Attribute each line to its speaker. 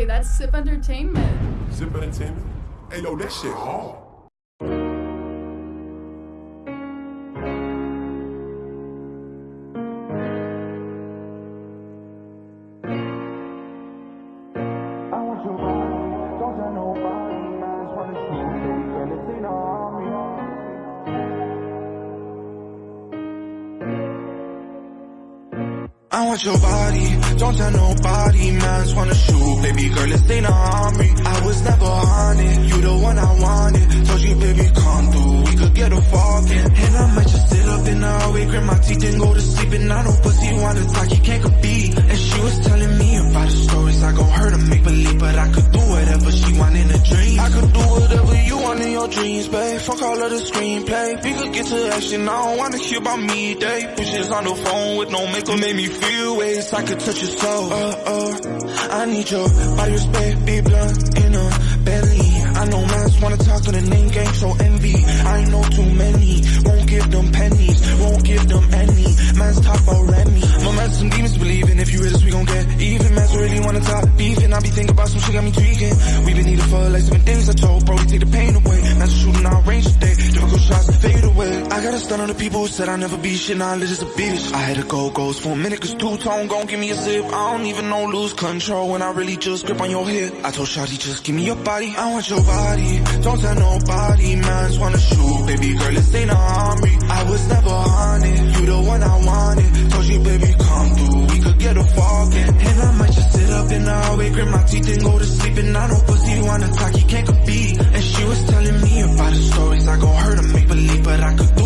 Speaker 1: Hey, that's Sip Entertainment.
Speaker 2: Zip Entertainment? Hey, yo, that shit hard.
Speaker 3: I want your body. Don't tell nobody, man. I want your body, don't tell nobody, man. And I know pussy wanna talk, he can't compete. And she was telling me about the stories I gon' hurt her, make believe, but I could do whatever she want in a dream. I could do whatever you want in your dreams, babe. Fuck all of the screenplay. We could get to action, I don't wanna hear about me, they Bitches on the phone with no makeup, make me feel ways I could touch your soul. Uh, uh, I need your body respect, be blunt in a belly. I know mans wanna talk on the name gang, so envy. I know too many, won't give them pennies, Mans really wanna talk beefing. I be thinking about some shit got me tweaking. We been needing for like seven things I told, bro, we take the pain away. Mans shooting out range today, difficult shots fade away. I gotta stun on the people who said I'll never be shit, now I just a bitch. I had to go goes for a minute, cause two-tone gon' give me a zip. I don't even know lose control when I really just grip on your hip. I told Shawty, just give me your body. I want your body, don't tell nobody, man, just wanna shoot. Baby girl, this ain't a army. Up in the hallway, grit my teeth and go to sleep. And I know pussy wanna talk, he can't compete. And she was telling me about the stories I gon' hurt her, make believe, but I could